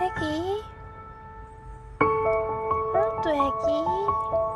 애기. 응, 또 애기.